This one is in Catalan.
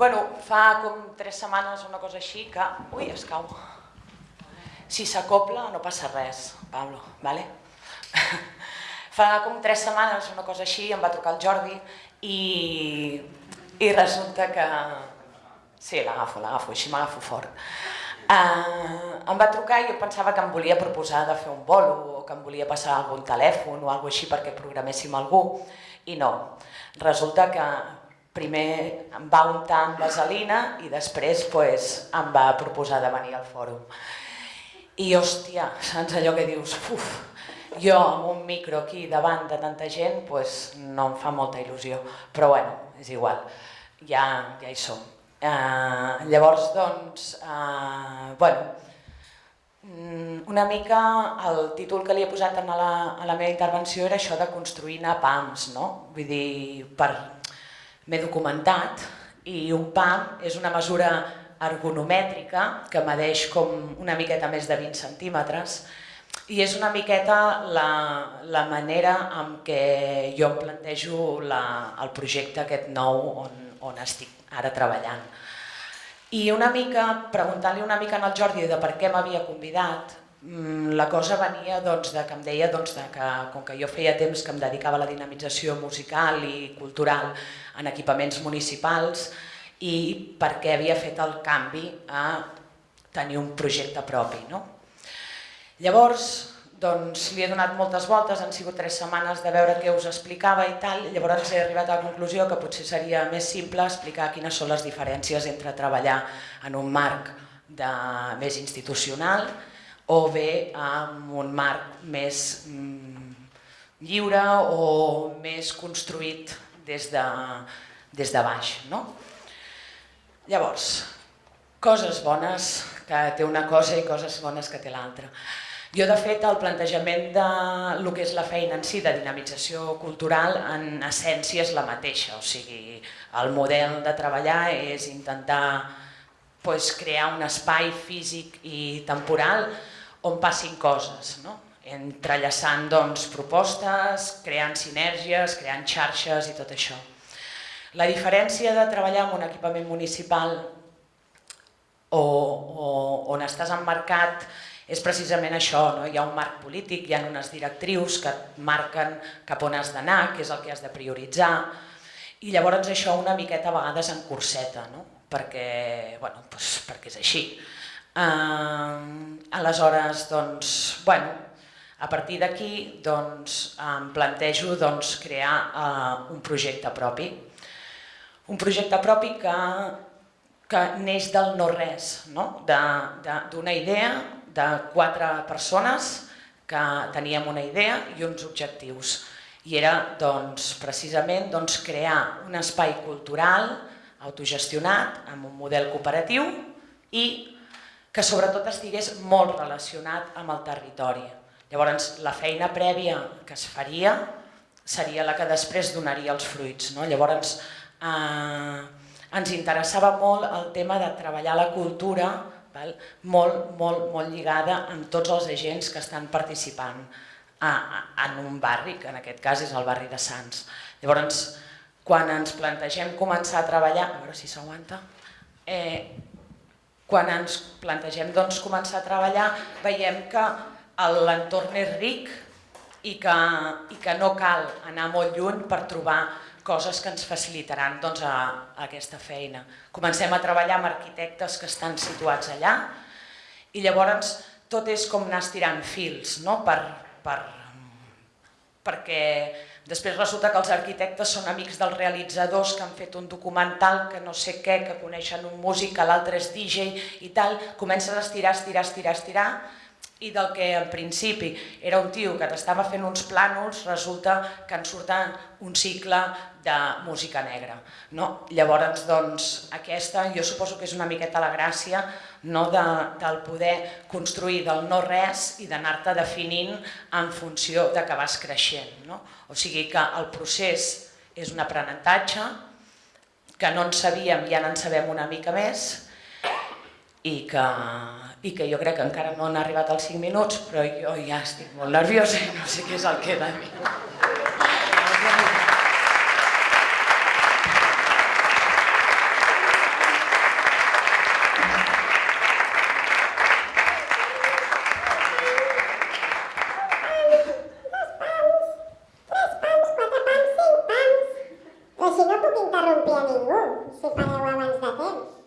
Bueno, fa com tres setmanes una cosa així que... Ui, es cau. Si s'acopla no passa res, Pablo, vale? fa com tres setmanes una cosa així, em va trucar el Jordi i, i resulta que... Sí, l'agafo, l'agafo, així m'agafo fort. Uh, em va trucar i jo pensava que em volia proposar de fer un bolo o que em volia passar algun telèfon o alguna així perquè programéssim algú i no. Resulta que primer em va untar amb vaselina i després pues, em va proposar de venir al fòrum. I hòstia, saps allò que dius, uf, jo amb un micro aquí davant de tanta gent pues, no em fa molta il·lusió, però bueno, és igual, ja, ja hi som. Uh, llavors, doncs, uh, bueno, mm, una mica el títol que li he posat a la, a la meva intervenció era això de construir napams, no? Vull dir, per... m'he documentat i un PAM és una mesura ergonomètrica que medeix com una miqueta més de 20 centímetres i és una miqueta la, la manera en què jo em plantejo la, el projecte aquest nou on, on estic ara treballant. I una mica, preguntant-li una mica al Jordi de per què m'havia convidat, la cosa venia doncs, de que em deia doncs, de que, com que jo feia temps que em dedicava a la dinamització musical i cultural en equipaments municipals, i perquè havia fet el canvi a tenir un projecte propi. No? Llavors, doncs, li he donat moltes voltes, han sigut tres setmanes de veure què us explicava i tal, llavors he arribat a la conclusió que potser seria més simple explicar quines són les diferències entre treballar en un marc de, més institucional o bé en un marc més mm, lliure o més construït des de, des de baix. No? Llavors, coses bones que té una cosa i coses bones que té l'altra. Jo, de fet, el plantejament de lo que és la feina en si de dinamització cultural, en essència és la mateixa. O sigui, el model de treballar és intentar pues, crear un espai físic i temporal on passin coses, no? entrellaçant doncs, propostes, creant sinergies, creant xarxes i tot això. La diferència de treballar en un equipament municipal o, o on estàs emmarcat és precisament això, no? hi ha un marc polític, hi ha unes directrius que et marquen cap on has d'anar, què és el que has de prioritzar, i llavors això una miqueta a vegades en curseta, no? perquè, bueno, doncs, perquè és així. Uh, aleshores, doncs, bueno, a partir d'aquí doncs, em plantejo doncs, crear uh, un projecte propi un projecte propi que, que neix del no-res, no? d'una idea de quatre persones que teníem una idea i uns objectius. I era doncs, precisament doncs, crear un espai cultural autogestionat amb un model cooperatiu i que sobretot estigués molt relacionat amb el territori. Llavors, la feina prèvia que es faria seria la que després donaria els fruits. No? Llavors, eh, ens interessava molt el tema de treballar la cultura val? Molt, molt, molt lligada amb tots els agents que estan participant a, a, en un barri, que en aquest cas és el barri de Sants. Llavors, quan ens plantegem començar a treballar, a veure si s'aguanta, eh, quan ens plantegem doncs, començar a treballar veiem que l'entorn és ric i que, i que no cal anar molt lluny per trobar coses que ens facilitaran doncs, a, a aquesta feina. Comencem a treballar amb arquitectes que estan situats allà i llavors tot és com anar estirant fils, no? per, per, perquè després resulta que els arquitectes són amics dels realitzadors que han fet un documental que no sé què, que coneixen un músic, l'altre és DJ i tal, comences a estirar, estirar, estirar, estirar i del que en principi era un tio que t'estava fent uns plànols, resulta que en surten un cicle de música negra. No? Llavors, doncs, aquesta jo suposo que és una miqueta la gràcia no, de, del poder construir del no-res i d'anar-te definint en funció de que vas creixent. No? O sigui que el procés és un aprenentatge, que no en sabíem i ara en sabem una mica més, i que, i que jo crec que encara no han arribat als 5 minuts, però jo ja estic molt nerviosa i no sé què és el que he de dir. Si no puc a ningú, si abans de temps.